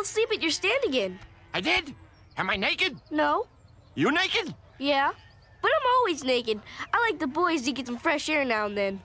fell asleep at your stand again. I did? Am I naked? No? You naked? Yeah? But I'm always naked. I like the boys to get some fresh air now and then.